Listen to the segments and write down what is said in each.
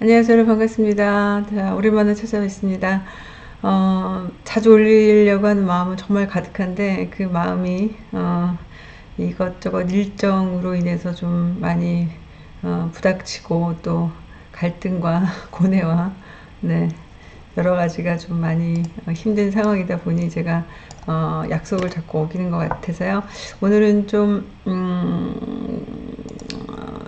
안녕하세요. 반갑습니다. 자, 오랜만에 찾아뵙습니다. 어, 자주 올리려고 하는 마음은 정말 가득한데 그 마음이 어, 이것저것 일정으로 인해서 좀 많이 어, 부닥치고 또 갈등과 고뇌와 네, 여러 가지가 좀 많이 어, 힘든 상황이다 보니 제가 어, 약속을 잡고 오기는 것 같아서요. 오늘은 좀 음, 어,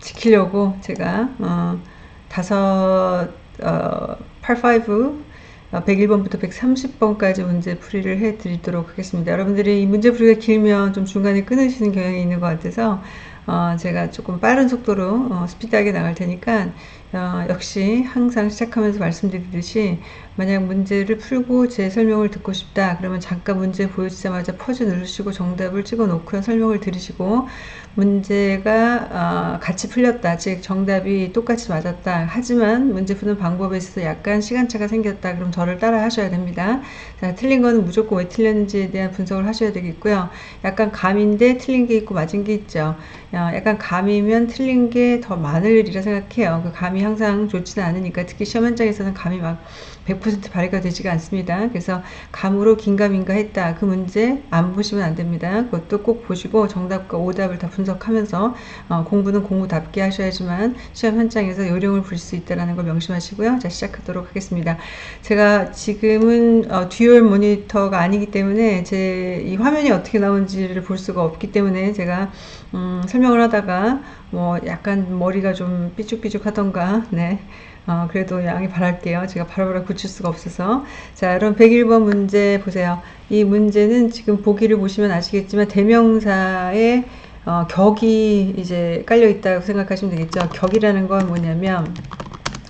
지키려고 제가 어, 다섯 어, 85 101번부터 130번까지 문제 풀이를 해 드리도록 하겠습니다. 여러분들이 이 문제 풀이가 길면 좀 중간에 끊으시는 경향이 있는 것 같아서 어, 제가 조금 빠른 속도로 어, 스피드하게 나갈 테니까 어, 역시 항상 시작하면서 말씀드리듯이 만약 문제를 풀고 제 설명을 듣고 싶다 그러면 잠깐 문제 보여주자마자 퍼즈 누르시고 정답을 찍어 놓고요. 설명을 들으시고 문제가 어, 같이 풀렸다. 즉 정답이 똑같이 맞았다. 하지만 문제 푸는 방법에 있어서 약간 시간차가 생겼다. 그럼 저를 따라 하셔야 됩니다. 자, 틀린 거는 무조건 왜 틀렸는지에 대한 분석을 하셔야 되겠고요. 약간 감인데 틀린 게 있고 맞은 게 있죠. 어, 약간 감이면 틀린 게 더 많을 일이라 생각해요. 그 감이 항상 좋지는 않으니까. 특히 시험 현장에서는 감이 막100% 발휘가 되지가 않습니다. 그래서 감으로 긴가민가 했다. 그 문제 안 보시면 안 됩니다. 그것도 꼭 보시고 정답과 오답을 다 분석하면서 어, 공부는 공부답게 하셔야지만 시험 현장에서 요령을 부릴 수 있다는 걸 명심하시고요. 자 시작하도록 하겠습니다. 제가 지금은 어, dual 모니터가 아니기 때문에 제 이 화면이 어떻게 나오는지를 볼 수가 없기 때문에 제가 음, 설명을 하다가 뭐 약간 머리가 좀 삐죽삐죽 하던가 네. 어, 그래도 양해 바랄게요. 제가 바로바로 고칠 수가 없어서. 자, 그럼 101번 문제 보세요. 이 문제는 지금 보기를 보시면 아시겠지만 대명사에 어, 격이 이제 깔려 있다고 생각하시면 되겠죠. 격이라는 건 뭐냐면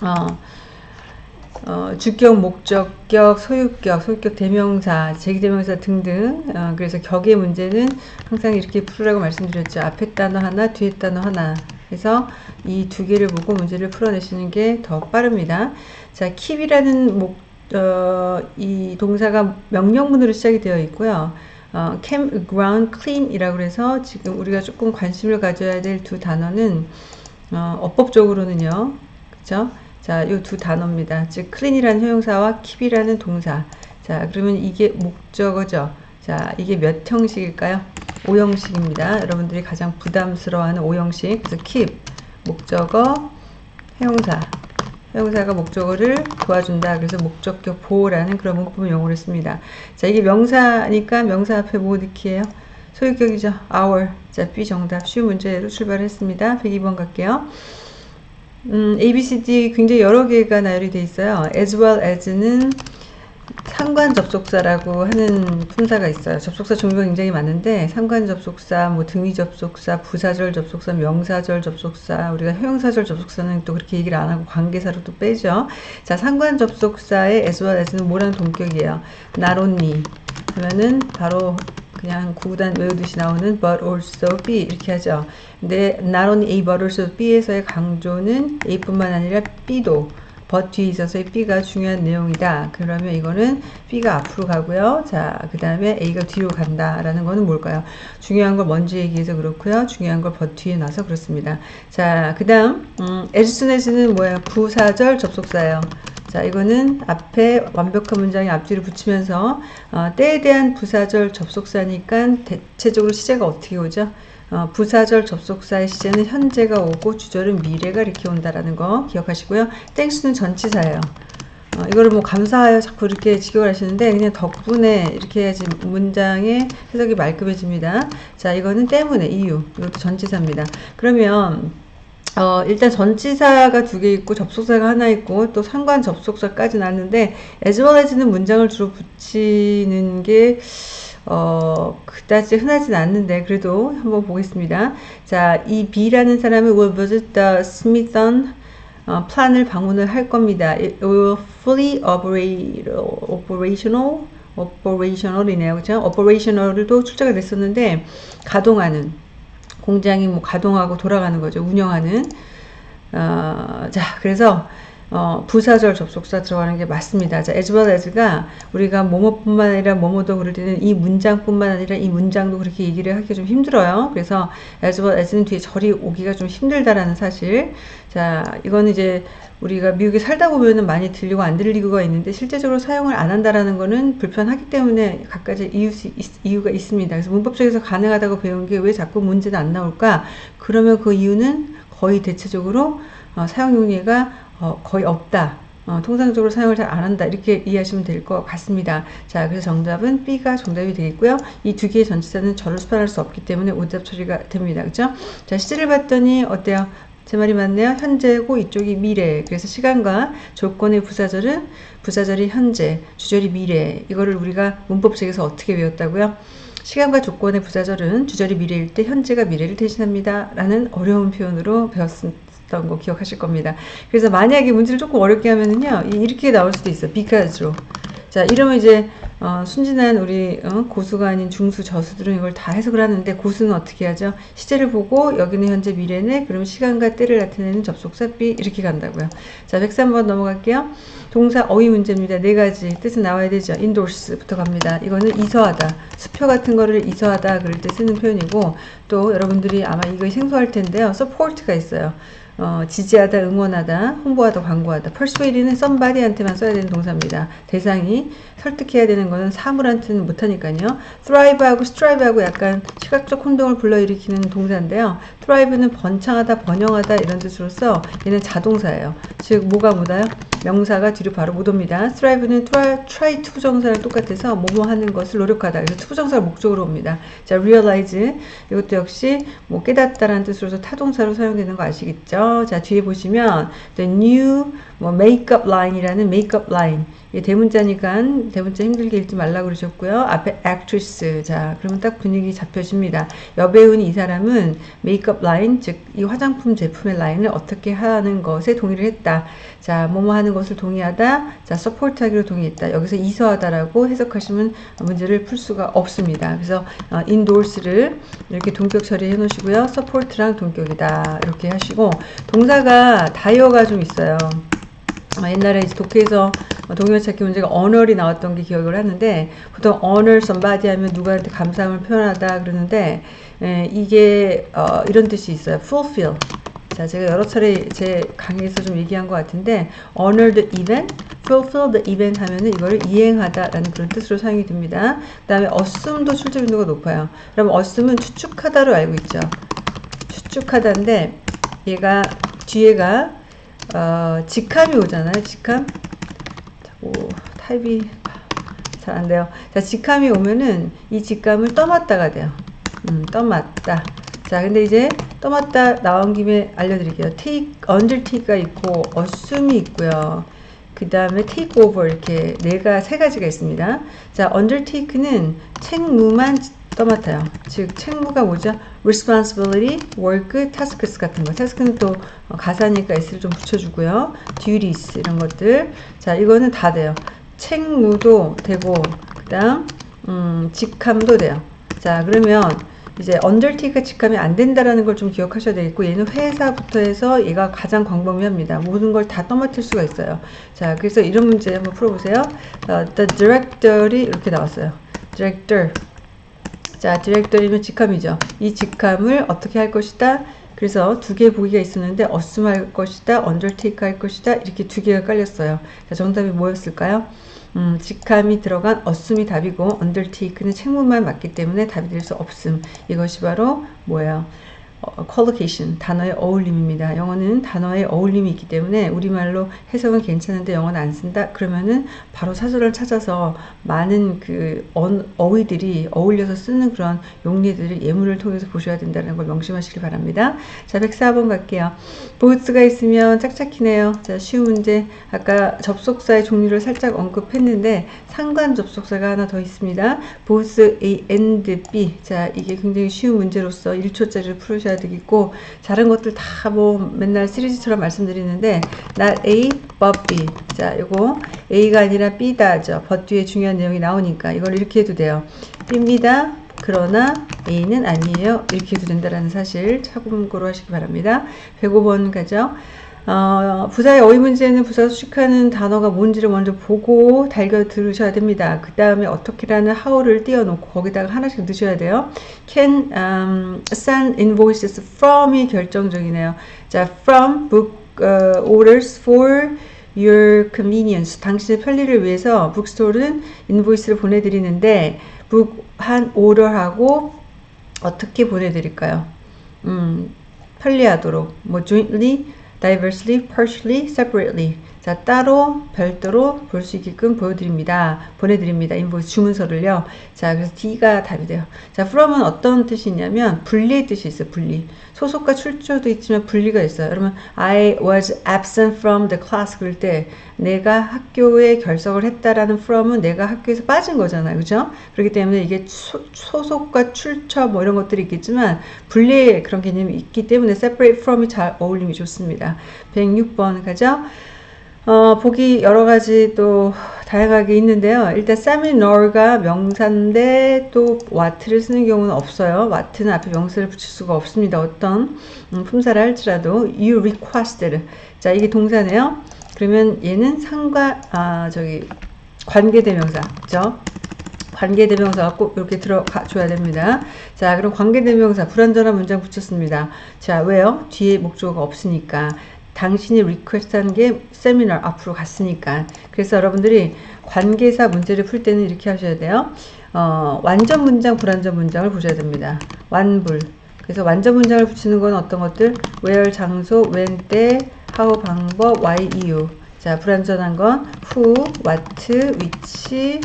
어, 어, 주격, 목적격, 소유격, 소유격 대명사, 제기대명사 등등 어, 그래서 격의 문제는 항상 이렇게 풀으라고 말씀드렸죠. 앞에 단어 하나, 뒤에 단어 하나 그래서 이 두 개를 보고 문제를 풀어내시는 게 더 빠릅니다. 자, keep이라는 목, 어, 이 동사가 명령문으로 시작이 되어 있고요. 어, cam, ground, clean 이라고 해서 지금 우리가 조금 관심을 가져야 될 두 단어는 어, 어법적으로는요. 그죠? 자, 이두 단어입니다. 즉, clean이라는 형용사와 keep이라는 동사. 자, 그러면 이게 목적어죠. 자, 이게 몇 형식일까요? 5형식입니다. 여러분들이 가장 부담스러워하는 5형식. 그래서 keep, 목적어, 형용사. 형용사가 목적어를 도와준다. 그래서 목적격 보호라는 그런 문법 용어를 씁니다. 자, 이게 명사니까 명사 앞에 뭐 넣기예요? 소유격이죠. our. 자, B 정답. 쉬운 문제로 출발했습니다. 102번 갈게요. 음, A, B, C, D 굉장히 여러 개가 나열이 돼 있어요. as well as는 상관 접속사라고 하는 품사가 있어요. 접속사 종류가 굉장히 많은데 상관 접속사, 뭐 등위 접속사, 부사절 접속사, 명사절 접속사, 우리가 형용사절 접속사는 또 그렇게 얘기를 안 하고 관계사로 또 빼죠. 자, 상관 접속사의 as well as는 뭐라는 동격이에요. only 하면은 바로 그냥 구구단 외우듯이 나오는 but also be 이렇게 하죠. 근데 not only A but also B에서의 강조는 A뿐만 아니라 B도 but 뒤에 있어서 B가 중요한 내용이다. 그러면 이거는 B가 앞으로 가고요. 자, 그 다음에 A가 뒤로 간다라는 거는 뭘까요? 중요한 걸 먼저 얘기해서 그렇고요. 중요한 걸 but 뒤에 놔서 그렇습니다. 자, 그 다음 음, as soon as는 뭐야? 부사절 접속사예요. 자, 이거는 앞에 완벽한 문장이 앞뒤를 붙이면서 어, 때에 대한 부사절 접속사니까 대체적으로 시제가 어떻게 오죠? 어, 부사절 접속사의 시제는 현재가 오고 주절은 미래가 이렇게 온다라는 거 기억하시고요. 땡스는 전치사예요. 어, 이거를 뭐 감사하여 자꾸 이렇게 직역을 하시는데 그냥 덕분에 이렇게 해야지 문장의 해석이 말끔해집니다. 자, 이거는 때문에 이유. 이것도 전치사입니다. 그러면 어, 일단 전치사가 두 개 있고 접속사가 하나 있고 또 상관 접속사까지 나는데 as well as는 문장을 주로 붙이는 게 어, 그다지 흔하진 않는데 그래도 한번 보겠습니다. 자, 이 B라는 사람은 will visit the Smithson 어, 플란을 방문을 할 겁니다. It will fully operational operational이네요. 그죠? operational도 출제가 됐었는데 가동하는 공장이 뭐 가동하고 돌아가는 거죠. 운영하는. 어, 자, 그래서 어, 부사절 접속사 들어가는 게 맞습니다. 자, as well as가 우리가 뭐뭐뿐만 아니라 뭐뭐도 그럴 때는 이 문장뿐만 아니라 이 문장도 그렇게 얘기를 하기 좀 힘들어요. 그래서 as well as는 뒤에 절이 오기가 좀 힘들다라는 사실. 자, 이거는 이제 우리가 미국에 살다 보면은 많이 들리고 안 들리고가 있는데 실제적으로 사용을 안 한다라는 거는 불편하기 때문에 각가지 이유, 이유가 있습니다. 그래서 문법적에서 가능하다고 배운 게 왜 자꾸 문제는 안 나올까? 그러면 그 이유는 거의 대체적으로 어, 사용 용례가 어, 거의 없다. 어, 통상적으로 사용을 잘 안 한다 이렇게 이해하시면 될 것 같습니다. 자 그래서 정답은 B가 정답이 되겠고요. 이 두 개의 전치사는 저를 수반할 수 없기 때문에 오답 처리가 됩니다. 그죠? 자 시제를 봤더니 어때요? 제 말이 맞네요. 현재고 이쪽이 미래. 그래서 시간과 조건의 부사절은 부사절이 현재, 주절이 미래. 이거를 우리가 문법책에서 어떻게 외웠다고요? 시간과 조건의 부사절은 주절이 미래일 때 현재가 미래를 대신합니다. 라는 어려운 표현으로 배웠습니다. 했던 거 기억하실 겁니다. 그래서 만약에 문제를 조금 어렵게 하면은요, 이렇게 나올 수도 있어. because로. 자, 이러면 이제, 어, 순진한 우리, 어, 고수가 아닌 중수, 저수들은 이걸 다 해석을 하는데, 고수는 어떻게 하죠? 시제를 보고, 여기는 현재 미래네, 그러면 시간과 때를 나타내는 접속사 B, 이렇게 간다고요. 자, 103번 넘어갈게요. 동사 어휘 문제입니다. 네 가지 뜻은 나와야 되죠. endorse부터 갑니다. 이거는 이서하다. 수표 같은 거를 이서하다 그럴 때 쓰는 표현이고, 또 여러분들이 아마 이거 생소할 텐데요. support가 있어요. 어, 지지하다, 응원하다, 홍보하다, 광고하다. persuade는 somebody한테만 써야 되는 동사입니다. 대상이 설득해야 되는 거는 사물한테는 못하니까요. thrive하고 strive하고 약간 시각적 혼동을 불러일으키는 동사인데요. thrive는 번창하다, 번영하다 이런 뜻으로서 얘는 자동사예요. 즉 뭐가 뭐다요? 명사가 뒤로 바로 못 옵니다. strive는 try, to 부정사랑 똑같아서 뭐뭐 하는 것을 노력하다. 그래서 to 부정사가 목적으로 옵니다. 자, realize 이것도 역시 뭐 깨닫다라는 뜻으로서 타동사로 사용되는 거 아시겠죠? 자, 뒤에 보시면 the new 뭐 makeup line이라는 makeup line 이 대문자니까 대문자 힘들게 읽지 말라고 그러셨고요. 앞에 actress. 자, 그러면 딱 분위기 잡혀집니다. 여배우인 이 사람은 메이크업 라인, 즉, 이 화장품 제품의 라인을 어떻게 하는 것에 동의를 했다. 자, 뭐뭐 하는 것을 동의하다. 자, support 하기로 동의했다. 여기서 이서하다라고 해석하시면 문제를 풀 수가 없습니다. 그래서 어, endorse를 이렇게 동격 처리해 놓으시고요. support랑 동격이다. 이렇게 하시고 동사가 다의어가 좀 있어요. 어, 옛날에 독해에서 동의어 찾기 문제가 honor이 나왔던 게 기억을 하는데 보통 honor somebody 하면 누구한테 감사함을 표현하다 그러는데 에, 이게 어, 이런 뜻이 있어요. fulfill. 자, 제가 여러 차례 제 강의에서 좀 얘기한 것 같은데 honor the event, fulfill the event 하면은 이거를 이행하다라는 그런 뜻으로 사용이 됩니다. 그 다음에 assume도 출제 빈도가 높아요. 그럼 assume은 추측하다로 알고 있죠. 추측하다인데 얘가 뒤에가 어, 직함이 오잖아요. 직함. 자꾸 타입이 잘 안 돼요. 자, 직함이 오면은 이 직감을 떠맡다가 돼요. 음, 떠맡다. 자, 근데 이제 떠맡다 나온 김에 알려드릴게요. take, undertake가 있고, assume이 있고요. 그 다음에 take over 이렇게 네가 세 가지가 있습니다. 자, undertake는 책무만 떠맡아요. 즉 책무가 뭐죠? responsibility, work, tasks 같은 거. task는 또 가사니까 s를 좀 붙여주고요. duties 이런 것들. 자 이거는 다 돼요. 책무도 되고 그 다음 음, 직함도 돼요. 자 그러면 이제 undertake가 직함이 안 된다라는 걸 좀 기억하셔야 되겠고 얘는 회사부터 해서 얘가 가장 광범위합니다. 모든 걸 다 떠맡을 수가 있어요. 자 그래서 이런 문제 한번 풀어보세요. 어, the director이 이렇게 나왔어요. director 자, 디렉터리는 직함이죠. 이 직함을 어떻게 할 것이다? 그래서 두 개의 보기가 있었는데 어스움 할 것이다, 언더테이크 할 것이다 이렇게 두 개가 깔렸어요. 자, 정답이 뭐였을까요? 음, 직함이 들어간 어스움이 답이고 언더테이크는 책무만 맞기 때문에 답이 될 수 없음. 이것이 바로 뭐예요? 어, collocation, 단어의 어울림입니다. 영어는 단어의 어울림이 있기 때문에 우리말로 해석은 괜찮은데 영어는 안 쓴다? 그러면은 바로 사설을 찾아서 많은 그 어,휘들이 어울려서 쓰는 그런 용례들을 예문을 통해서 보셔야 된다는 걸 명심하시기 바랍니다. 자, 104번 갈게요. 보스가 있으면 짝짝히네요. 자, 쉬운 문제. 아까 접속사의 종류를 살짝 언급했는데 상관 접속사가 하나 더 있습니다. 보스 A and B. 자, 이게 굉장히 쉬운 문제로서 1초짜리를 풀으셔야 해야 되겠고 다른 것들 다 뭐 맨날 시리즈처럼 말씀드리는데 not A but B. 자 요거 A가 아니라 B다죠 but 뒤에 중요한 내용이 나오니까 이걸 이렇게 해도 돼요. B입니다. 그러나 A는 아니에요. 이렇게 해도 된다는 사실 참고로 하시기 바랍니다. 105번 가죠 어, 부사의 어휘 문제는 부사 수식하는 단어가 뭔지를 먼저 보고 달겨 들으셔야 됩니다. 그 다음에 어떻게라는 how를 띄워놓고 거기다가 하나씩 넣으셔야 돼요. Can um, send invoices from이 결정적이네요. 자, from book uh, orders for your convenience. 당신의 편리를 위해서 북스토어는 인보이스를 보내드리는데 북 한 오더하고 어떻게 보내드릴까요? 음, 편리하도록 뭐 jointly diversely, partially, separately. 자, 따로, 별도로 볼 수 있게끔 보여드립니다. 보내드립니다. invoice 주문서를요. 자, 그래서 D가 답이 돼요. 자, from은 어떤 뜻이 있냐면, 분리의 뜻이 있어요. 분리. 소속과 출처도 있지만 분리가 있어요. 여러분, I was absent from the class. 그럴 때, 내가 학교에 결석을 했다라는 from은 내가 학교에서 빠진 거잖아요. 그죠? 그렇기 때문에 이게 소, 속과 출처 뭐 이런 것들이 있겠지만, 분리의 그런 개념이 있기 때문에 separate from이 잘 어울림이 좋습니다. 106번 가죠? 어, 보기 여러 가지 또 다양하게 있는데요. 일단 세미널가 명사인데 또 와트를 쓰는 경우는 없어요. 와트는 앞에 명사를 붙일 수가 없습니다. 어떤 음, 품사를 할지라도 you requested. 자, 이게 동사네요. 그러면 얘는 상과 아, 저기 관계대명사. 그죠? 관계대명사가 꼭 이렇게 들어가 줘야 됩니다. 자, 그럼 관계대명사 불완전한 문장 붙였습니다. 자, 왜요? 뒤에 목적어가 없으니까. 당신이 request한 게 세미나 앞으로 갔으니까. 그래서 여러분들이 관계사 문제를 풀 때는 이렇게 하셔야 돼요. 어, 완전 문장 불완전 문장을 보셔야 됩니다. 완불. 그래서 완전 문장을 붙이는 건 어떤 것들? where 장소 when 때 how 방법 why 이유. 자 불완전한 건 who what which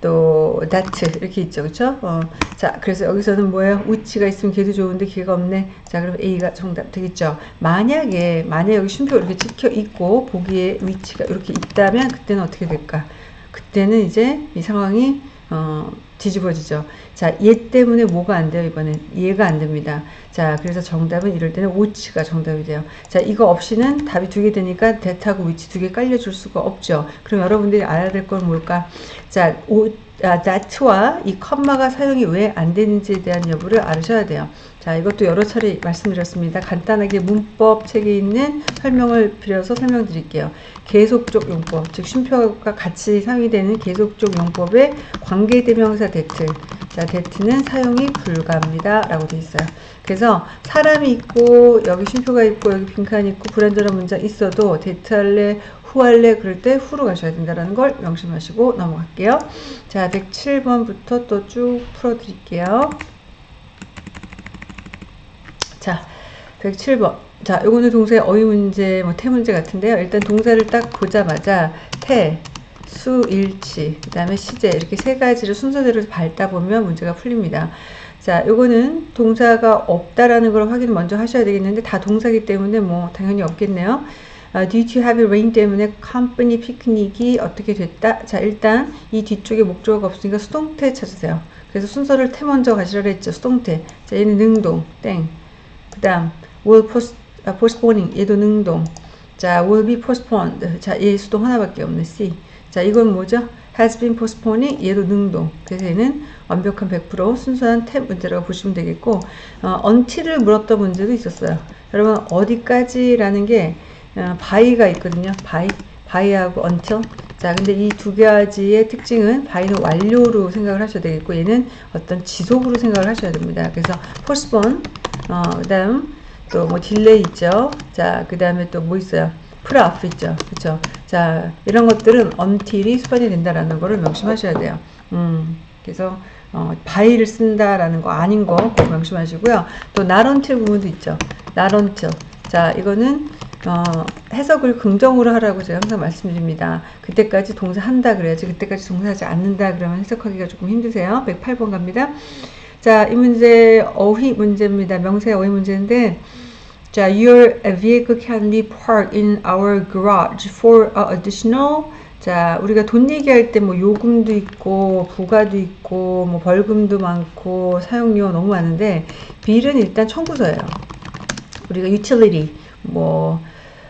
또 that 이렇게 있죠. 그쵸? 어, 자 그래서 여기서는 뭐예요? 우치가 있으면 걔도 좋은데 걔가 없네. 자 그럼 A가 정답 되겠죠. 만약에 만약 여기 쉼표 이렇게 찍혀 있고 보기에 위치가 이렇게 있다면 그때는 어떻게 될까? 그때는 이제 이 상황이 어, 뒤집어지죠. 자, 얘 때문에 뭐가 안 돼요, 이번엔? 얘가 안 됩니다. 자, 그래서 정답은 이럴 때는 which가 정답이 돼요. 자, 이거 없이는 답이 두 개 되니까 that하고 which 두 개 깔려줄 수가 없죠. 그럼 여러분들이 알아야 될 건 뭘까? 자, 오, 아, that와 이 컴마가 사용이 왜 안 되는지에 대한 여부를 알으셔야 돼요. 자, 이것도 여러 차례 말씀드렸습니다. 간단하게 문법 책에 있는 설명을 빌어서 설명드릴게요. 계속적 용법, 즉 쉼표가 같이 사용되는 계속적 용법의 관계대명사 that. 자, that는 사용이 불가합니다. 라고 되어 있어요. 그래서 사람이 있고 여기 쉼표가 있고 여기 빈칸 있고 불완전한 문장 있어도 that 할래 who 할래 그럴 때 who로 가셔야 된다는 걸 명심하시고 넘어갈게요. 자, 107번부터 또 쭉 풀어드릴게요. 자, 107번. 자, 요거는 동사의 어휘 문제, 뭐, 태 문제 같은데요. 일단 동사를 딱 보자마자, 태, 수, 일치, 그 다음에 시제, 이렇게 세 가지를 순서대로 밟다 보면 문제가 풀립니다. 자, 요거는 동사가 없다라는 걸 확인 먼저 하셔야 되겠는데, 다 동사기 때문에 뭐, 당연히 없겠네요. 아, due to heavy rain 때문에 컴퍼니 피크닉이 어떻게 됐다? 자, 일단 이 뒤쪽에 목적어가 없으니까 수동태 찾으세요. 그래서 순서를 태 먼저 가시라 했죠. 수동태. 자, 얘는 능동, 땡. 그 다음 will post, 아, postponing 얘도 능동. 자 will be postponed. 자얘 수동 하나밖에 없네 C. 자 이건 뭐죠? has been postponing 얘도 능동. 그래서 얘는 완벽한 100% 순수한 탭 문제라고 보시면 되겠고 어, until을 물었던 문제도 있었어요. 여러분 어디까지 라는 게 어, by가 있거든요. by by하고 until. 자 근데 이 두 가지의 특징은 by는 완료로 생각을 하셔야 되겠고 얘는 어떤 지속으로 생각을 하셔야 됩니다. 그래서 postpone 어, 그 다음 또 뭐 delay 있죠. 자, 그 다음에 또 뭐 있어요. put off 있죠. 그쵸. 자, 이런 것들은 until이 수반이 된다라는 거를 명심하셔야 돼요. 음, 그래서, 어, by를 쓴다라는 거 아닌 거 꼭 명심하시고요. 또 until 부분도 있죠. until. 자, 이거는, 어, 해석을 긍정으로 하라고 제가 항상 말씀드립니다. 그때까지 동사 한다 그래야지 그때까지 동사하지 않는다 그러면 해석하기가 조금 힘드세요. 108번 갑니다. 자, 이 문제 어휘 문제입니다. 명사 어휘 문제인데 자, your vehicle can be parked in our garage for additional 자, 우리가 돈 얘기할 때 뭐 요금도 있고 부가도 있고 뭐 벌금도 많고 사용료 너무 많은데 bill은 일단 청구서예요. 우리가 utility 뭐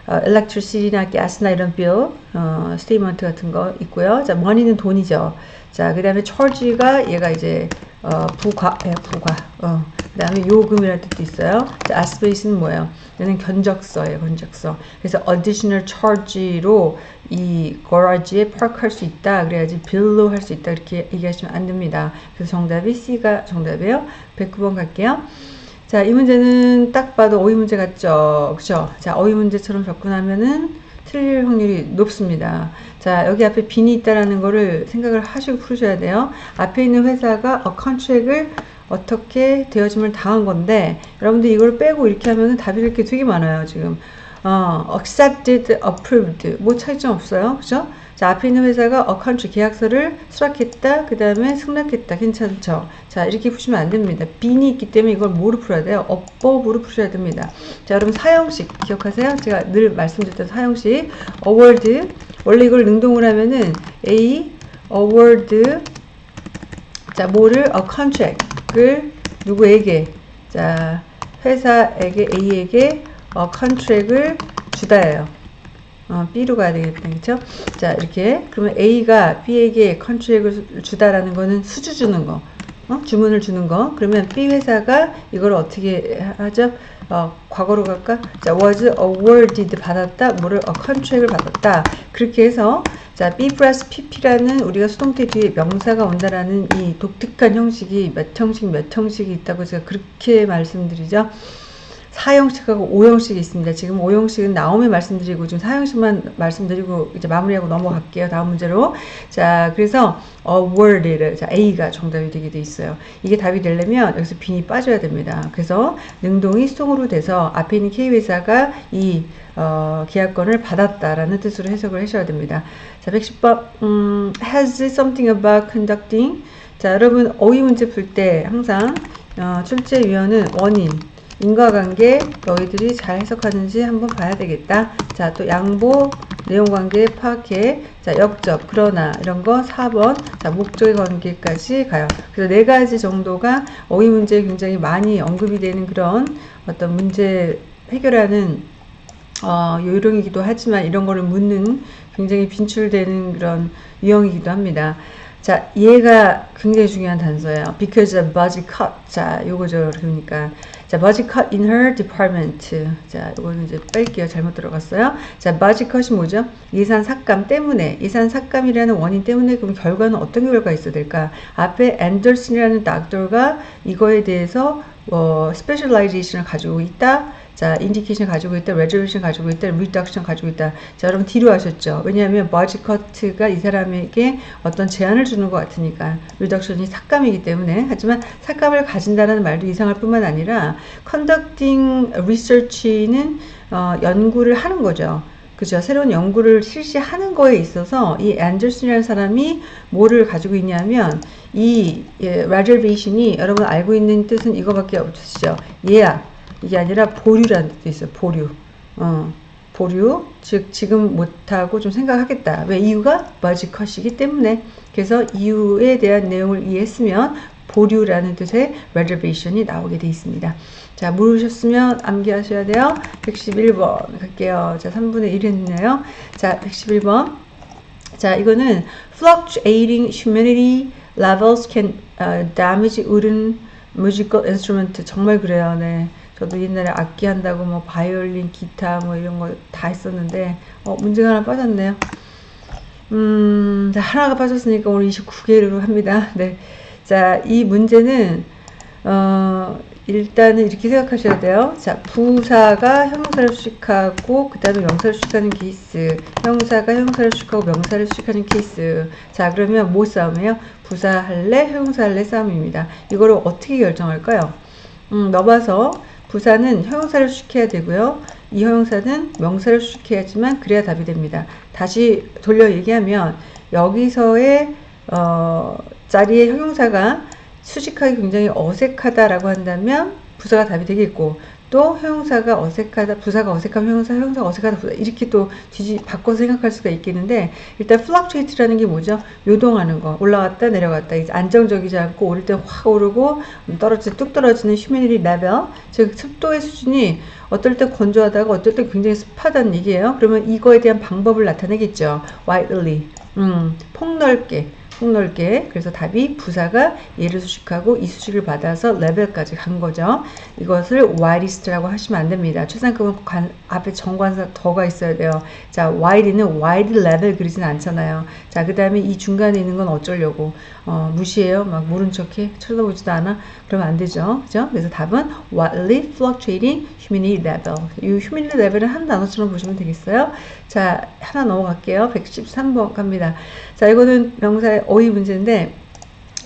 어, electricity나 gas나 이런 bill, 어, statement 같은 거 있고요. 자, money는 돈이죠. 자, 그 다음에 charge가 얘가 이제 어, 부과, 예, 부과. 어, 그 다음에 요금이라는 뜻도 있어요. 자, 아스페이스는 뭐예요? 얘는 견적서예요, 견적서. 그래서 additional charge로 이 garage에 park할 수 있다. 그래야지 bill로 할 수 있다. 이렇게 얘기하시면 안 됩니다. 그래서 정답이 C가 정답이에요. 109번 갈게요. 자, 이 문제는 딱 봐도 어휘 문제 같죠? 그죠? 자, 어휘 문제처럼 접근하면은 틀릴 확률이 높습니다. 자, 여기 앞에 빈이 있다라는 거를 생각을 하시고 풀으셔야 돼요. 앞에 있는 회사가 a contract을 어떻게 되어짐을 당한 건데 여러분들 이걸 빼고 이렇게 하면 답이 이렇게 되게 많아요 지금 어, accepted, approved 뭐 차이점 없어요 그죠? 자 앞에 있는 회사가 country 계약서를 수락했다 그 다음에 승낙했다. 괜찮죠? 자 이렇게 푸시면 안 됩니다. 빈이 있기 때문에 이걸 뭐로 풀어야 돼요? 어법으로 푸셔야 됩니다. 자 여러분 사형식 기억하세요? 제가 늘 말씀드렸던 사형식. award. 원래 이걸 능동을 하면은 A award. 자 뭐를? a contract 을 누구에게? 자 회사에게 A에게 어, 컨트랙을 주다예요. 어, B로 가야 되겠다. 그쵸? 자, 이렇게. 그러면 A가 B에게 컨트랙을 주다라는 거는 수주 주는 거. 어? 주문을 주는 거. 그러면 B 회사가 이걸 어떻게 하죠? 어, 과거로 갈까? 자, was awarded 받았다. 뭐를 어, 컨트랙을 받았다. 그렇게 해서 자, B 플러스 PP라는 우리가 수동태 뒤에 명사가 온다라는 이 독특한 형식이 몇 형식 몇 형식이 있다고 제가 그렇게 말씀드리죠. 4형식하고 5형식이 있습니다. 지금 5형식은 나옴에 말씀드리고 지금 4형식만 말씀드리고 이제 마무리하고 넘어갈게요. 다음 문제로. 자, 그래서 awarded 자, A가 정답이 되게 돼 있어요. 이게 답이 되려면 여기서 빈이 빠져야 됩니다. 그래서 능동이 수동으로 돼서 앞에 있는 K회사가 이 어, 계약권을 받았다라는 뜻으로 해석을 하셔야 됩니다. 자, 110번 음, has something about conducting 자, 여러분 어휘 문제 풀 때 항상 어, 출제 위원은 원인 인과관계 너희들이 잘 해석하는지 한번 봐야 되겠다. 자, 또 양보, 내용관계 파악해. 자, 역접, 그러나 이런 거 4번. 자, 목적의 관계까지 가요. 그래서 네 가지 정도가 어휘 문제에 굉장히 많이 언급이 되는 그런 어떤 문제 해결하는 어, 요령이기도 하지만 이런 거를 묻는 굉장히 빈출되는 그런 유형이기도 합니다. 자, 얘가 굉장히 중요한 단서예요. Because the budget cut. 자, 요거죠. 그러니까. 자, budget cut in her department. 자, 요거는 이제 뺄게요. 잘못 들어갔어요. 자, budget cut이 뭐죠? 예산 삭감 때문에, 예산 삭감이라는 원인 때문에 그럼 결과는 어떤 결과가 있어야 될까? 앞에 앤더슨이라는 닥터가 이거에 대해서 어, specialization을 가지고 있다. 자, indication 가지고 있다, reservation 가지고 있다, reduction 가지고 있다. 자, 여러분 D로 하셨죠? 왜냐하면 budget cut이 이 사람에게 어떤 제한을 주는 것 같으니까 reduction이 삭감이기 때문에 하지만 삭감을 가진다는 말도 이상할 뿐만 아니라 conducting research는 어, 연구를 하는 거죠. 그죠. 새로운 연구를 실시하는 거에 있어서 이 앤더슨이라는 사람이 뭐를 가지고 있냐면 이 예, reservation이 여러분 알고 있는 뜻은 이거밖에 없으시죠. 예약. 이게 아니라 보류라는 뜻도 있어요. 보류. 어, 보류. 즉, 지금 못하고 좀 생각하겠다. 왜? 이유가 머지컷이기 때문에. 그래서 이유에 대한 내용을 이해했으면 보류라는 뜻의 reservation이 나오게 되어 있습니다. 자, 모르셨으면 암기하셔야 돼요. 111번 갈게요. 자, 3분의 1 했네요. 자, 111번. 자, 이거는 fluctuating humidity levels can uh, damage wooden musical instrument. 정말 그래요. 네. 저도 옛날에 악기 한다고 뭐 바이올린, 기타 뭐 이런 거 다 했었는데 어, 문제가 하나 빠졌네요. 음, 자, 하나가 빠졌으니까 오늘 29개로 합니다. 네. 자, 이 문제는 어, 일단은 이렇게 생각하셔야 돼요. 자, 부사가 형용사를 수식하고 그 다음에 명사를 수식하는 케이스 형사가 형사를 수식하고 명사를 수식하는 케이스 자, 그러면 뭐 싸움이에요? 부사 할래? 형용사 할래? 싸움입니다. 이거를 어떻게 결정할까요? 음, 넘어서 부사는 형용사를 수식해야 되고요. 이 형용사는 명사를 수식해야지만 그래야 답이 됩니다. 다시 돌려 얘기하면 여기서의 어, 자리의 형용사가 수식하기 굉장히 어색하다라고 한다면 부사가 답이 되겠고 또 형용사가 어색하다, 부사가 어색하면 형용사, 형용사가 어색하다, 부사 이렇게 또 뒤지 바꿔서 생각할 수가 있겠는데 일단 fluctuate라는 게 뭐죠? 요동하는 거, 올라갔다 내려갔다, 이제 안정적이지 않고 오를 때 확 오르고 떨어질 뚝 떨어지는 humidity level, 즉 습도의 수준이 어떨 때 건조하다가 어떨 때 굉장히 습하다는 얘기예요. 그러면 이거에 대한 방법을 나타내겠죠. widely, 음, 폭넓게. 폭넓게 그래서 답이 부사가 얘를 수식하고 이 수식을 받아서 레벨까지 간 거죠. 이것을 widest라고 하시면 안 됩니다. 최상급은 관, 앞에 정관사 더가 있어야 돼요. 자, wide는 wide level 그리진 않잖아요. 자, 그 다음에 이 중간에 있는 건 어쩌려고 어, 무시해요. 막 모른 척해 쳐다보지도 않아. 그러면 안 되죠. 그죠? 그래서 답은 widely fluctuating humidity level. 이 humidity level은 한 단어처럼 보시면 되겠어요. 자, 하나 넘어갈게요. 113번 갑니다. 자, 이거는 명사의 어휘 문제인데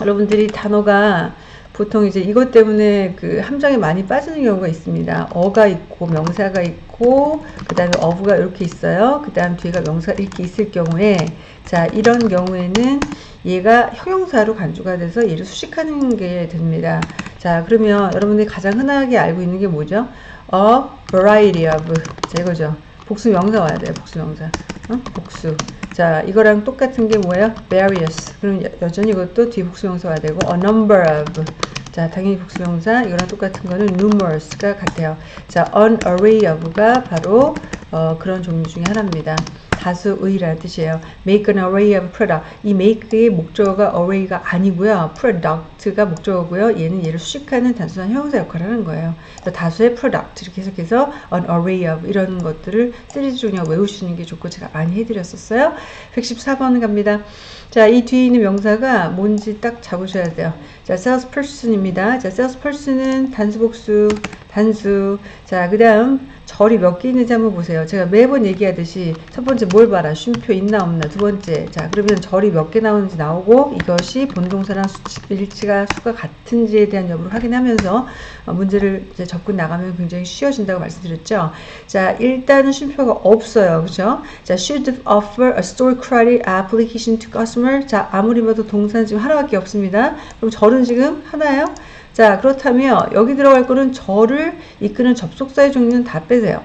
여러분들이 단어가 보통 이제 이것 때문에 그 함정에 많이 빠지는 경우가 있습니다. 어가 있고 명사가 있고 그 다음에 어부가 이렇게 있어요. 그 다음 뒤에가 명사 이렇게 있을 경우에 자 이런 경우에는 얘가 형용사로 간주가 돼서 얘를 수식하는 게 됩니다. 자 그러면 여러분들이 가장 흔하게 알고 있는 게 뭐죠? A variety of 자 이거죠. 복수 명사 와야 돼요. 복수 명사. 어? 복수. 자, 이거랑 똑같은 게 뭐예요? various. 그럼 여, 전히 이것도 뒤 복수 명사 와야 되고 a number of. 자, 당연히 복수 명사. 이거랑 똑같은 거는 numerous가 같아요. 자, an array of가 바로 어, 그런 종류 중에 하나입니다. 다수의라는 뜻이에요. make an array of product. 이 make의 목적어가 array가 아니고요. product가 목적어고요. 얘는 얘를 수식하는 단순한 형용사 역할을 하는 거예요. 다수의 product 이렇게 해석해서 an array of 이런 것들을 시리즈 중에 외우시는 게 좋고 제가 많이 해드렸었어요. 114번 갑니다. 자, 이 뒤에 있는 명사가 뭔지 딱 잡으셔야 돼요. 자, salesperson입니다. 자, salesperson은 단수 복수, 단수. 자, 그 다음 절이 몇 개 있는지 한번 보세요. 제가 매번 얘기하듯이 첫 번째 뭘 봐라. 쉼표 있나 없나. 두 번째. 자, 그러면 절이 몇 개 나오는지 나오고 이것이 본동사랑 일치가 수가 같은지에 대한 여부를 확인하면서 어, 문제를 이제 접근 나가면 굉장히 쉬워진다고 말씀드렸죠. 자, 일단은 쉼표가 없어요. 그죠? 자, should offer a store credit application to customer. 자, 아무리 봐도 동사는 지금 하나밖에 없습니다. 그럼 절은 지금 하나예요? 자 그렇다면 여기 들어갈 거는 절을 이끄는 접속사의 종류는 다 빼세요.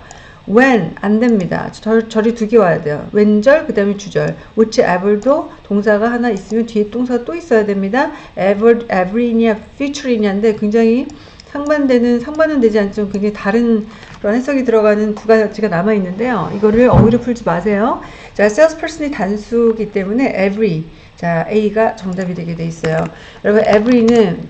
when 안 됩니다. 절, 절이 두 개 와야 돼요. 왼절 그 다음에 주절. whichever도 동사가 하나 있으면 뒤에 동사가 또 있어야 됩니다. ever, every냐 future이냐인데 굉장히 상반되는 상반은 되지 않지만 굉장히 다른 그런 해석이 들어가는 두 가지가 남아 있는데요. 이거를 어휘로 풀지 마세요. 자, salesperson이 단수기 때문에 every 자 A가 정답이 되게 돼 있어요. 여러분 every는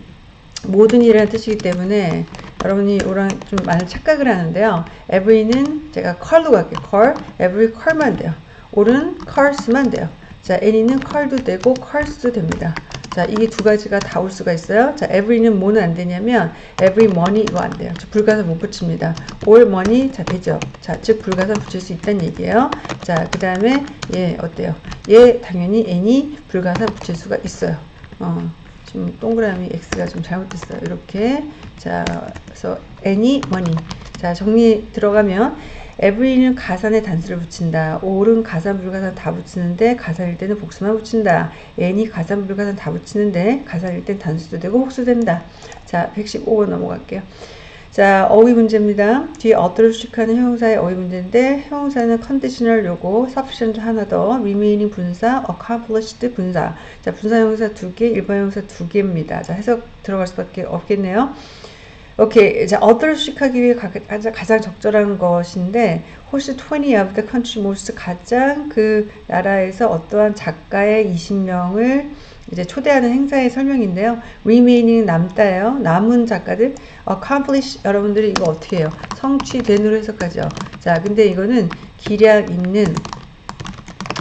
모든 일이라는 뜻이기 때문에 여러분이 오랑 좀 많은 착각을 하는데요. every는 제가 컬로 갈게요. 컬, every 컬만 돼요. 올은 컬스만 돼요. 자, any는 컬도 되고 컬스도 됩니다. 자, 이게 두 가지가 다 올 수가 있어요. 자, every는 뭐는 안 되냐면 every money 이거 안 돼요. 불가산 못 붙입니다. all money 자 되죠. 자, 즉 불가산 붙일 수 있다는 얘기예요. 자, 그 다음에 얘 어때요? 얘 당연히 any 불가산 붙일 수가 있어요. 어. 지금 동그라미 X가 좀 잘못됐어요. 이렇게. 자, 그래서 any, money. 자, 정리 들어가면 every는 가산에 단수를 붙인다. all은 가산, 불가산 다 붙이는데 가산일 때는 복수만 붙인다. any 가산, 불가산 다 붙이는데 가산일 땐 단수도 되고 복수된다. 자, 115번 넘어갈게요. 자, 어휘 문제입니다. 뒤에 어떠를 수식하는 형용사의 어휘 문제인데 형용사는 conditional 요거, sufficient 하나 더, remaining 분사, accomplished 분사. 자, 분사 형용사 두 개, 일반 형용사 두 개입니다. 자, 해석 들어갈 수밖에 없겠네요. 오케이. 자, 어떠를 수식하기 위해 가장, 가장 적절한 것인데, 호시 20 of the country most 가장 그 나라에서 어떠한 작가의 20명을 이제 초대하는 행사의 설명인데요. remaining 남다예요. 남은 작가들 accomplish 여러분들이 이거 어떻게 해요? 성취된으로 해석하죠. 자, 근데 이거는 기량 있는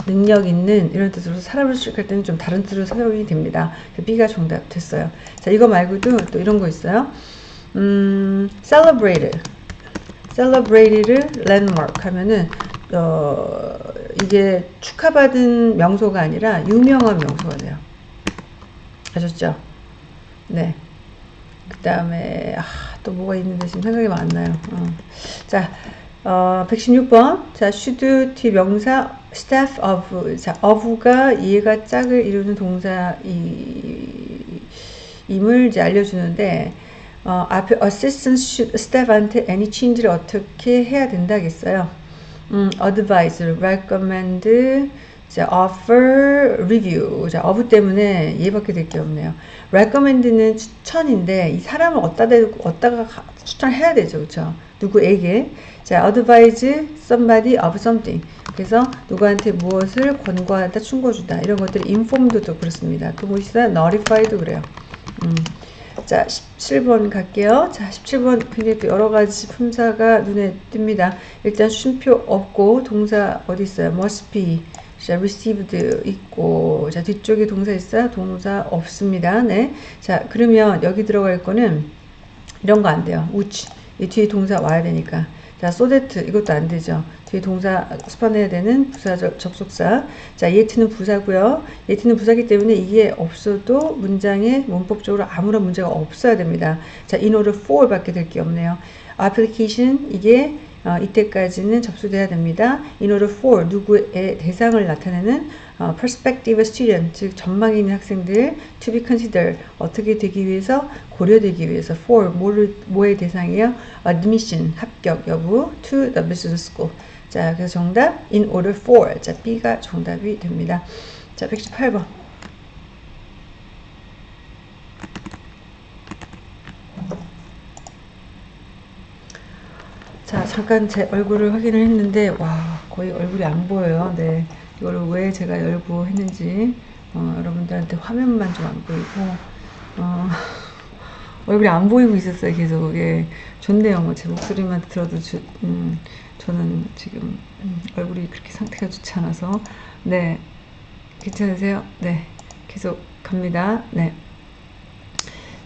능력 있는 이런 뜻으로 사람을 수식할 때는 좀 다른 뜻으로 사용이 됩니다. B가 정답 됐어요. 자, 이거 말고도 또 이런 거 있어요. 음, celebrated. celebrated landmark 하면은 어, 이게 축하받은 명소가 아니라 유명한 명소가 돼요. 아셨죠? 네. 그 다음에 아, 또 뭐가 있는데 지금 생각이 안 나요. 어. 자, 어, 116번. 자, should 뒤 명사 staff of. 자, of가 이해가 짝을 이루는 동사 이, 임을 이제 알려주는데 어, 앞에 assistant staff한테 any change를 어떻게 해야 된다겠어요. 음, advise, recommend, 자, offer, review. 자, of 때문에 얘밖에 될 게 없네요. recommend는 추천인데 이 사람을 어디다 대고 어디다가 추천해야 되죠. 그렇죠? 누구에게? 자, advise somebody of something. 그래서 누구한테 무엇을 권고하다, 충고주다 이런 것들이 informed도 그렇습니다. 또뭐 있어요? notify도 그래요. 음. 자, 17번 갈게요. 자, 17번 굉장히 또 여러 가지 품사가 눈에 띕니다. 일단 쉼표 없고 동사 어디 있어요? must be. 자, received 있고 자, 뒤쪽에 동사 있어요? 동사 없습니다. 네. 자, 그러면 여기 들어갈 거는 이런 거 안 돼요. which. 이 뒤에 동사 와야 되니까. 자, that 이것도 안 되죠. 뒤에 동사 수반해야 되는 부사 접속사. 자, yet는 부사고요. yet는 부사기 때문에 이게 없어도 문장에 문법적으로 아무런 문제가 없어야 됩니다. 자, in order for 밖에 될 게 없네요. application 이게 어, 이때까지는 접수돼야 됩니다. in order for 누구의 대상을 나타내는 어, prospective student 즉 전망이 있는 학생들 to be considered 어떻게 되기 위해서 고려되기 위해서 for 뭐를 뭐의 대상이에요? admission 합격 여부 to the business school. 자 그래서 정답 in order for. 자 B가 정답이 됩니다. 자 118번. 자 잠깐 제 얼굴을 확인을 했는데 와 거의 얼굴이 안 보여요. 네 이거를 왜 제가 열고 했는지 어, 여러분들한테 화면만 좀 안 보이고 어, 얼굴이 안 보이고 있었어요 계속. 예 좋네요. 뭐 제 목소리만 들어도 주, 음, 저는 지금 음, 얼굴이 그렇게 상태가 좋지 않아서. 네. 괜찮으세요? 네. 계속 갑니다.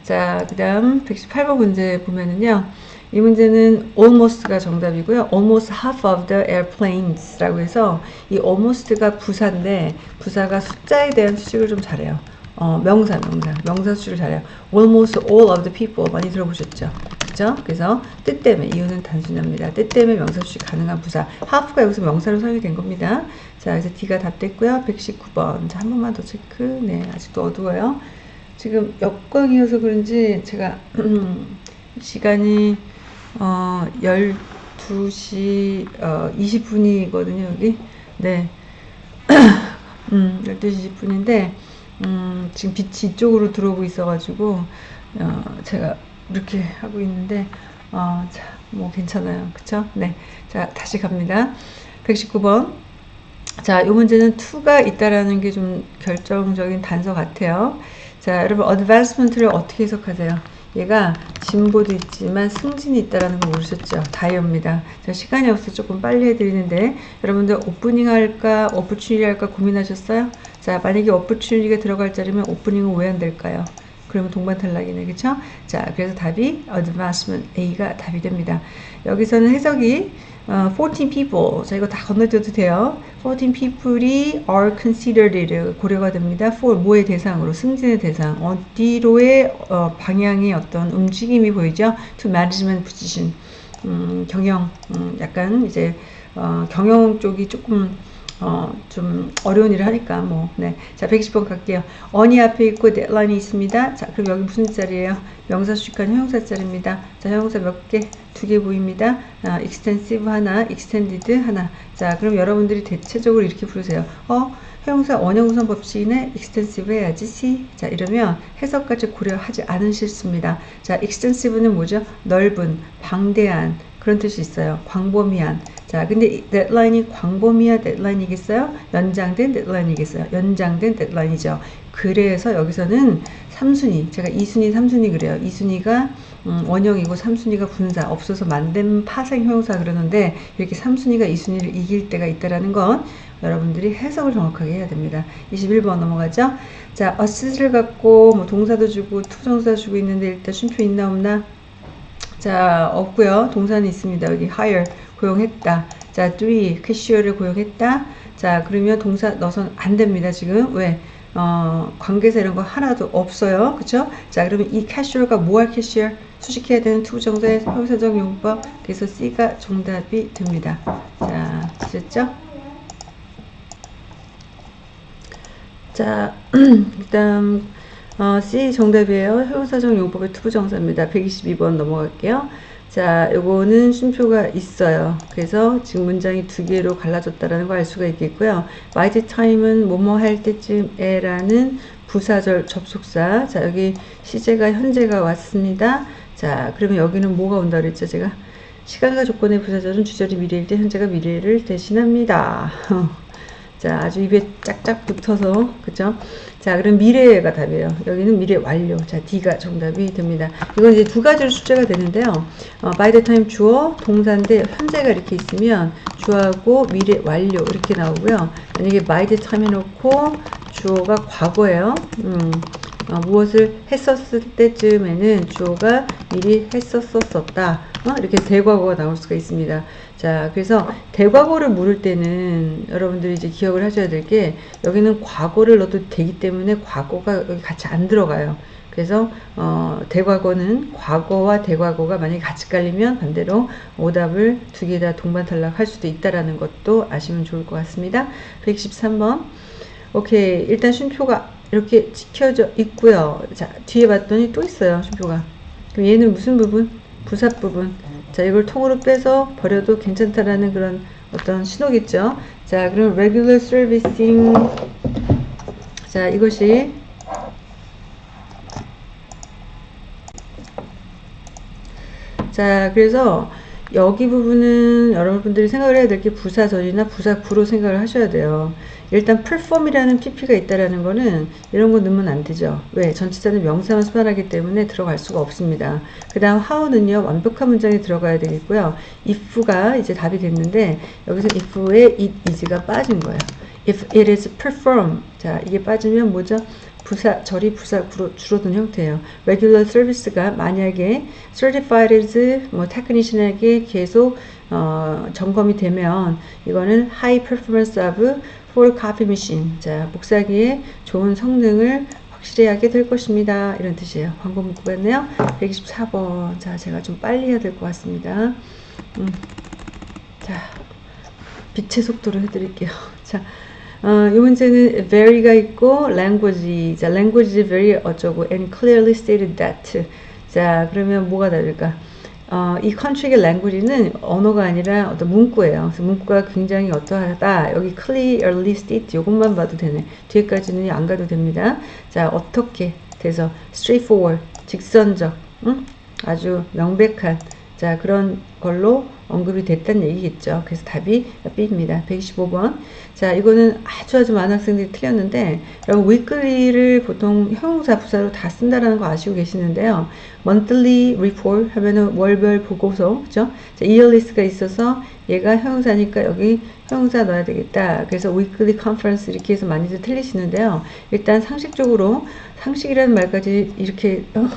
네자그 다음 118번 문제 보면은요 이 문제는 almost가 정답이고요. almost half of the airplanes 라고 해서 이 almost가 부사인데 부사가 숫자에 대한 수식을 좀 잘해요. 어, 명사, 명사, 명사 수식을 잘해요. almost all of the people 많이 들어보셨죠? 그죠? 그래서 뜻 때문에 이유는 단순합니다. 뜻 때문에 명사 수식 가능한 부사. half가 여기서 명사로 사용이 된 겁니다. 자, 그래서 D가 답됐고요. 119번. 자, 한 번만 더 체크. 네, 아직도 어두워요. 지금 역광이어서 그런지 제가 시간이 어, 12시 어, 20분이거든요, 여기. 네. 음, 12시 20분인데, 음, 지금 빛이 이쪽으로 들어오고 있어가지고, 어, 제가 이렇게 하고 있는데, 어, 자, 뭐 괜찮아요. 그쵸? 네. 자, 다시 갑니다. 119번. 자, 이 문제는 2가 있다라는 게 좀 결정적인 단서 같아요. 자, 여러분, 어드밴스먼트를 어떻게 해석하세요? 얘가 진보도 있지만 승진이 있다라는 거 모르셨죠? 다이어입니다. 자, 시간이 없어서 조금 빨리 해드리는데 여러분들 오프닝 할까 오프추니리 할까 고민하셨어요? 자 만약에 오프추니리가 들어갈 자리면 오프닝은 왜 안 될까요? 그러면 동반 탈락이네 그쵸? 자 그래서 답이 advancement A가 답이 됩니다. 여기서는 해석이 어, 14 people. 자, 이거 다 건너뛰어도 돼요. 14 people이 are considered 고려가 됩니다. for 뭐의 대상으로 승진의 대상 어디로의 어, 방향의 어떤 움직임이 보이죠? to management position 음, 경영 음, 약간 이제 어, 경영 쪽이 조금 어, 좀 어려운 일을 하니까 뭐, 네. 자, 120번 갈게요. 어니 앞에 있고 데드라인이 있습니다. 자, 그럼 여기 무슨 자리예요? 명사 수식한 형용사 자리입니다. 자, 형용사 몇 개? 두 개 보입니다. 아, extensive 하나, extended 하나. 자, 그럼 여러분들이 대체적으로 이렇게 부르세요. 어, 형용사 원형우선 법칙이네 extensive 해야지 C 자 이러면 해석까지 고려하지 않으실 수입니다 자 extensive는 뭐죠 넓은 방대한 그런 뜻이 있어요. 광범위한. 자, 근데 데드라인이 광범위한 데드라인이겠어요? 연장된 데드라인이겠어요? 연장된 데드라인이죠. 그래서 여기서는 3순위, 제가 2순위, 3순위 그래요. 2순위가 음, 원형이고 3순위가 분사, 없어서 만든 파생 형용사 그러는데 이렇게 3순위가 2순위를 이길 때가 있다라는 건 여러분들이 해석을 정확하게 해야 됩니다. 21번 넘어가죠. 자, assist를 갖고 뭐 동사도 주고 투정사 주고 있는데 일단 쉼표 있나 없나? 자, 없고요. 동사는 있습니다. 여기 hire 고용했다. 자, three 캐시어를 고용했다. 자, 그러면 동사 넣어서는 안 됩니다. 지금 왜? 어, 관계사 이런 거 하나도 없어요. 그쵸? 자, 그러면 이 cashier가 뭐할 cashier? 수식해야 되는 투 정사의 형사적 용법. 그래서 C가 정답이 됩니다. 자, 됐죠? 자, 일단 어, C 정답이에요. 형사적 용법의 투부정사입니다. 122번 넘어갈게요. 자, 요거는 쉼표가 있어요. 그래서 지금 문장이 두 개로 갈라졌다라는 걸 알 수가 있겠고요. by the time은 뭐뭐 할 때쯤에 라는 부사절 접속사. 자, 여기 시제가 현재가 왔습니다. 자, 그러면 여기는 뭐가 온다 그랬죠, 제가? 시간과 조건의 부사절은 주절이 미래일 때 현재가 미래를 대신합니다. 자, 아주 입에 짝짝 붙어서, 그죠? 자, 그럼 미래가 답이에요. 여기는 미래 완료. 자, D가 정답이 됩니다. 이건 이제 두 가지로 숙제가 되는데요. 어, by the time 주어, 동사인데 현재가 이렇게 있으면 주어하고 미래 완료 이렇게 나오고요. 만약에 by the time 해놓고 주어가 과거예요. 음, 어, 무엇을 했었을 때쯤에는 주어가 미리 했었었다. 어? 이렇게 대과거가 나올 수가 있습니다. 자, 그래서 대과거를 물을 때는 여러분들이 이제 기억을 하셔야 될 게 여기는 과거를 넣어도 되기 때문에 과거가 여기 같이 안 들어가요. 그래서 어, 대과거는 과거와 대과거가 만약에 같이 깔리면 반대로 오답을 두 개 다 동반 탈락할 수도 있다라는 것도 아시면 좋을 것 같습니다. 113번. 오케이. 일단 쉼표가 이렇게 찍혀져 있고요. 자, 뒤에 봤더니 또 있어요. 쉼표가. 그럼 얘는 무슨 부분? 부사 부분. 자, 이걸 통으로 빼서 버려도 괜찮다라는 그런 어떤 신호겠죠. 자, 그럼 regular servicing. 자, 이것이 자, 그래서 여기 부분은 여러분들이 생각을 해야 될 게 부사절이나 부사구로 생각을 하셔야 돼요. 일단 perform이라는 pp가 있다라는 거는 이런 거 넣으면 안 되죠. 왜? 전치사는 명사만 수반하기 때문에 들어갈 수가 없습니다. 그 다음 how는요, 완벽한 문장에 들어가야 되겠고요. if가 이제 답이 됐는데, 여기서 if에 it is가 빠진 거예요. if it is perform. 자, 이게 빠지면 뭐죠? 부사, 절이 부사 줄어든 형태예요. regular service가 만약에 certified as 뭐 technician에게 계속 어, 점검이 되면 이거는 high performance of for coffee machine. 자, 복사기의 좋은 성능을 확실히 하게 될 것입니다. 이런 뜻이에요. 광고 문구 같네요. 124번. 자, 제가 좀 빨리 해야 될 것 같습니다. 음. 자, 빛의 속도로 해드릴게요. 자, 어, 이 문제는 very가 있고 language. 자, language very 어쩌고 and clearly stated that. 자, 그러면 뭐가 다를까? 어, 이 컨트릭의 language는 언어가 아니라 어떤 문구예요. 그래서 문구가 굉장히 어떠하다. 여기 clearly state 이것만 봐도 되네. 뒤에까지는 안 가도 됩니다. 자, 어떻게 돼서 straightforward, 직선적, 응? 아주 명백한 자 그런 걸로 언급이 됐다는 얘기겠죠. 그래서 답이 B입니다. 125번. 자, 이거는 아주 아주 많은 학생들이 틀렸는데, 여러분, weekly를 보통 형용사 부사로 다 쓴다라는 거 아시고 계시는데요. monthly report 하면은 월별 보고서, 그죠? 자, yearly가 있어서 얘가 형용사니까 여기 형용사 넣어야 되겠다. 그래서 weekly conference 이렇게 해서 많이들 틀리시는데요. 일단 상식적으로, 상식이라는 말까지 이렇게, 어,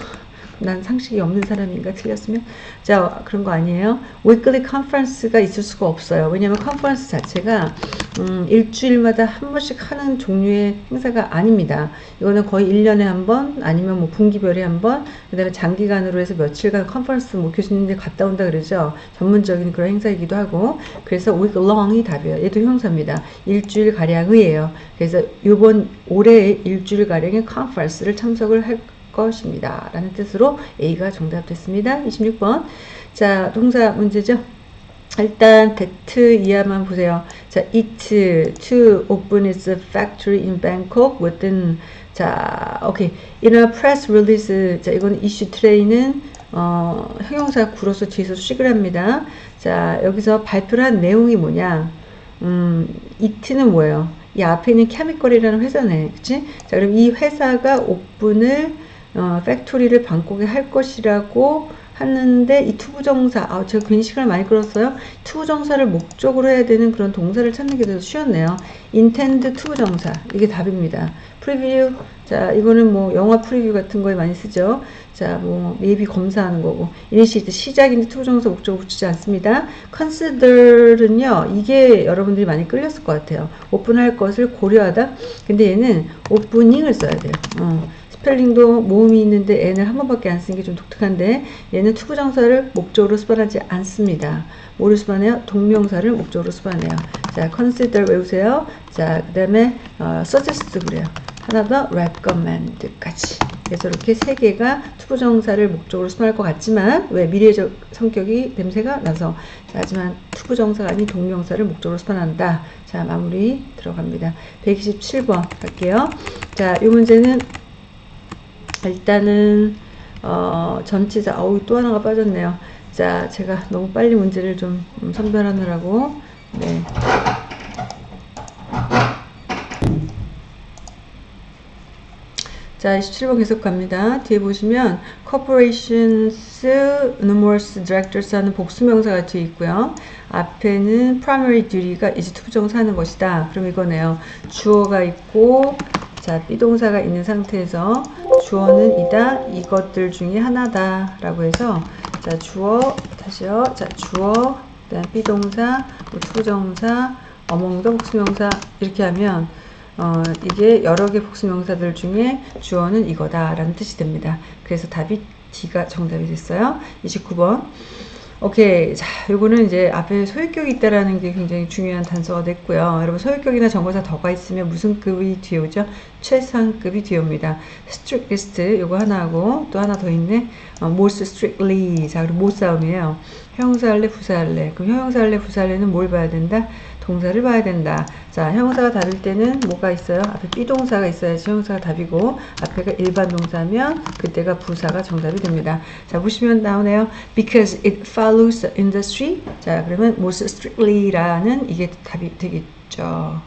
난 상식이 없는 사람인가 틀렸으면. 자 그런 거 아니에요. Weekly conference가 있을 수가 없어요. 왜냐면 컨퍼런스 자체가 음, 일주일마다 한 번씩 하는 종류의 행사가 아닙니다. 이거는 거의 1년에 한 번 아니면 뭐 분기별에 한번 그 다음에 장기간으로 해서 며칠간 컨퍼런스 뭐 교수님들 갔다 온다 그러죠. 전문적인 그런 행사이기도 하고. 그래서 week long이 답이에요. 얘도 형사입니다. 일주일 가량의예요. 그래서 이번 올해 일주일 가량의 컨퍼런스를 참석을 할 것입니다. 라는 뜻으로 A가 정답 됐습니다. 26번. 자, 동사 문제죠. 일단 that 이하만 보세요. 자, it to open its factory in Bangkok within 자, 오케이. In a press release. 자, 이건 issue today는 어, 형용사 구로서 뒤에서 수식을 합니다. 자, 여기서 발표를 한 내용이 뭐냐? 음, it는 뭐예요? 이 앞에 있는 Chemical이라는 회사네. 그치? 자, 그럼 이 회사가 오픈을 어, factory를 방콕에 할 것이라고 하는데 이 투부정사 아 제가 괜히 시간을 많이 끌었어요. 투부정사를 목적으로 해야 되는 그런 동사를 찾는 게 더 쉬웠네요. intend 투부정사. 이게 답입니다. preview 자 이거는 뭐 영화 preview 같은 거에 많이 쓰죠. 자뭐 미리 검사하는 거고. initiate 시작인데 투부정사 목적으로 붙이지 않습니다. consider는요 이게 여러분들이 많이 끌렸을 것 같아요. 오픈할 것을 고려하다. 근데 얘는 opening을 써야 돼요. 어. 스펠링도 모음이 있는데 n을 한 번밖에 안 쓰는 게 좀 독특한데 얘는 투부정사를 목적으로 수반하지 않습니다. 뭐를 수반해요? 동명사를 목적으로 수반해요. 자, consider 외우세요. 자, 그 다음에 어, suggest 그래요. 하나 더 recommend까지. 그래서 이렇게 세 개가 투부 정사를 목적으로 수반할 것 같지만 왜 미래적 성격이 냄새가 나서 자, 하지만 투부 정사가 아닌 동명사를 목적으로 수반한다. 자, 마무리 들어갑니다. 127번 갈게요. 자, 이 문제는 일단은 어, 전치사 어우 또 하나가 빠졌네요. 자, 제가 너무 빨리 문제를 좀 선별하느라고 네. 자, 27번 계속 갑니다. 뒤에 보시면 corporations, numerous directors 하는 복수명사가 뒤에 있고요. 앞에는 primary duty가 이제 투부정사 하는 것이다. 그럼 이거네요. 주어가 있고 자, 비동사가 있는 상태에서 주어는 이다. 이것들 중에 하나다. 라고 해서 자, 주어 다시요. 자, 주어 그다음 비동사, 뭐 투부정사, among the 복수명사 이렇게 하면 어, 이게 여러 개 복수명사들 중에 주어는 이거다 라는 뜻이 됩니다. 그래서 답이 D가 정답이 됐어요. 29번. 오케이. 자, 요거는 이제 앞에 소유격이 있다라는 게 굉장히 중요한 단서가 됐고요. 여러분, 소유격이나 정거사 더가 있으면 무슨 급이 뒤에 오죠? 최상급이 뒤에 옵니다. strictest, 요거 하나 하고, 또 하나 더 있네. 어, most strictly. 자, 그리고 못 싸움이에요. 형용사 할래, 부사 할래. 그럼 형용사 할래, 부사 할래는 뭘 봐야 된다? 동사를 봐야 된다. 자, 형용사가 답일 때는 뭐가 있어요? 앞에 비동사가 있어야지 형용사가 답이고 앞에가 일반 동사면 그때가 부사가 정답이 됩니다. 자, 보시면 나오네요. Because it follows the industry. 자, 그러면 most strictly라는 이게 답이 되겠죠.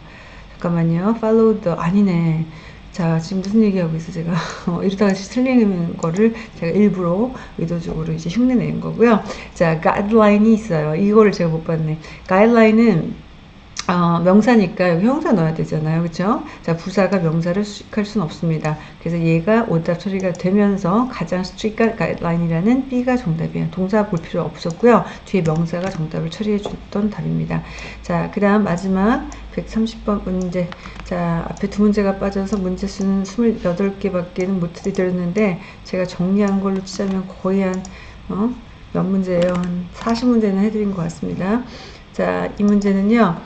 잠깐만요. follow the 아니네. 자, 지금 무슨 얘기하고 있어, 제가. 어, 이러다가 틀리는 거를 제가 일부러 의도적으로 이제 흉내 낸 거고요. 자, guideline이 있어요. 이거를 제가 못 봤네. guideline은 어, 명사니까 여기 형사 넣어야 되잖아요. 그쵸? 자, 부사가 명사를 수식할 수는 없습니다. 그래서 얘가 오답 처리가 되면서 가장 스트릭한 가이드라인이라는 B가 정답이에요. 동사 볼 필요 없었고요. 뒤에 명사가 정답을 처리해 줬던 답입니다. 자, 그 다음 마지막 130번 문제. 자, 앞에 두 문제가 빠져서 문제 수는 28개밖에는 못 드렸는데 제가 정리한 걸로 치자면 거의 한, 어? 몇 문제예요? 한 40문제는 해드린 것 같습니다. 자, 이 문제는요.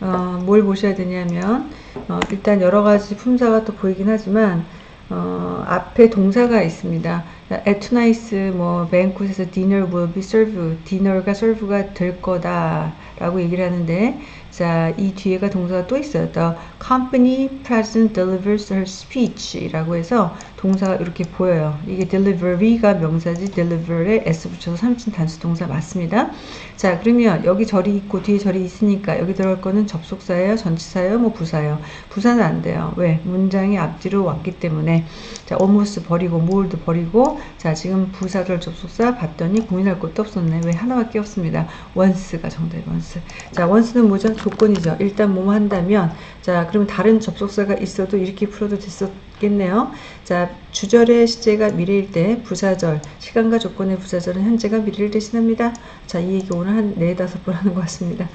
어, 뭘 보셔야 되냐면 어, 일단 여러 가지 품사가 또 보이긴 하지만 어, 앞에 동사가 있습니다. at tonight's 뭐 banquet에서 dinner will be served, dinner가 serve가 될 거다 라고 얘기를 하는데 자, 이 뒤에가 동사가 또 있어요. The company president delivers her speech 라고 해서 동사가 이렇게 보여요. 이게 delivery가 명사지 deliver에 s 붙여서 3진 단수 동사 맞습니다. 자, 그러면 여기 절이 있고 뒤에 절이 있으니까 여기 들어갈 거는 접속사예요, 전치사예요, 뭐 부사예요. 부사는 안 돼요. 왜? 문장이 앞뒤로 왔기 때문에 자, almost 버리고 more도 버리고 자, 지금 부사절 접속사 봤더니 고민할 것도 없었네. 왜? 하나밖에 없습니다. once가 정답이 once. 자, once는 뭐죠? 조건이죠. 일단 뭐뭐 한다면 자 그러면 다른 접속사가 있어도 이렇게 풀어도 됐었겠네요. 자 주절의 시제가 미래일 때 부사절 시간과 조건의 부사절은 현재가 미래를 대신합니다. 자이 얘기 오늘 한 네다섯 번 하는 것 같습니다.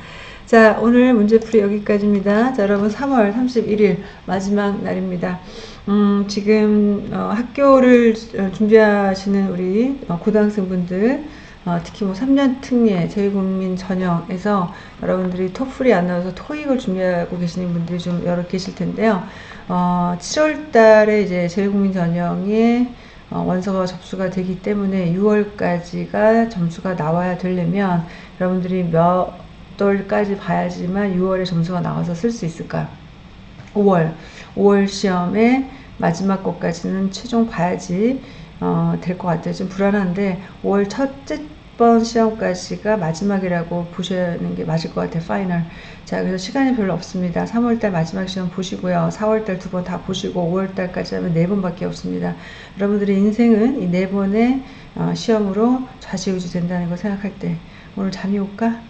자 오늘 문제풀이 여기까지입니다. 자 여러분 3월 31일 마지막 날입니다. 음, 지금 어, 학교를 준비하시는 우리 어, 고등학생분들 어, 특히 뭐 3년 특례, 제국민 전형에서 여러분들이 토플이 안 나와서 토익을 준비하고 계시는 분들이 좀 여러 계실 텐데요. 어, 7월 달에 이제 제국민 전형에 어, 원서가 접수가 되기 때문에 6월까지가 점수가 나와야 되려면 여러분들이 몇 월까지 봐야지만 6월에 점수가 나와서 쓸 수 있을까요? 5월, 5월 시험에 마지막 것까지는 최종 봐야지 어, 될 것 같아요. 좀 불안한데 5월 첫째 번 시험까지가 마지막이라고 보시는 게 맞을 것 같아요. final. 자, 그래서 시간이 별로 없습니다. 3월달 마지막 시험 보시고요. 4월달 두 번 다 보시고 5월달까지 하면 네 번밖에 없습니다. 여러분들의 인생은 이 네 번의 어, 시험으로 좌지우지 된다는 걸 생각할 때 오늘 잠이 올까?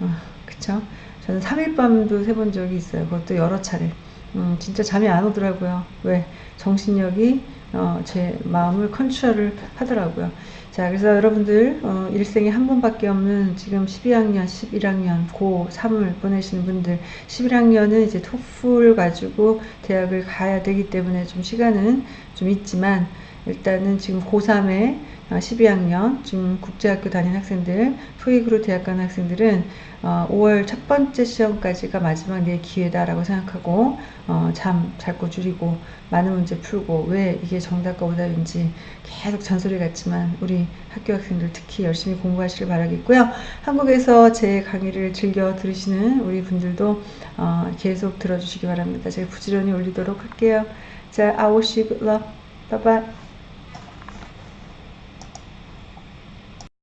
어, 그쵸? 저는 3일 밤도 세본 적이 있어요. 그것도 여러 차례. 음, 진짜 잠이 안 오더라고요. 왜? 정신력이 어, 제 마음을 컨트롤을 하더라고요. 자, 그래서 여러분들 어, 일생에 한 번밖에 없는 지금 12학년, 11학년, 고 3을 보내시는 분들 11학년은 이제 토플 가지고 대학을 가야 되기 때문에 좀 시간은 좀 있지만 일단은 지금 고3에 12학년 지금 국제학교 다니는 학생들 토익으로 대학 가는 학생들은 어, 5월 첫 번째 시험까지가 마지막 내 기회다라고 생각하고 어, 잠잘 거 줄이고 많은 문제 풀고 왜 이게 정답과 오답인지 계속 잔소리 같지만 우리 학교 학생들 특히 열심히 공부하시길 바라겠고요. 한국에서 제 강의를 즐겨 들으시는 우리 분들도 어, 계속 들어주시기 바랍니다. 제가 부지런히 올리도록 할게요. 자, I wish you good luck. Bye bye.